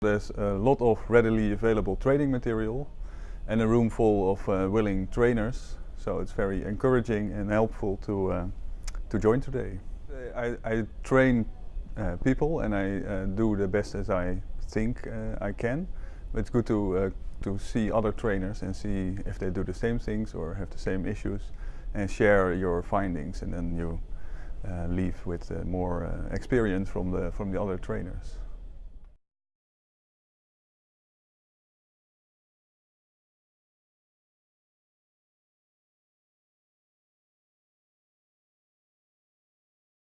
there's a lot of readily available training material and a room full of uh, willing trainers. So it's very encouraging and helpful to, uh, to join today. I, I train uh, people and I uh, do the best as I think uh, I can. But it's good to, uh, to see other trainers and see if they do the same things or have the same issues and share your findings and then you leave with more experience from the, from the other trainers.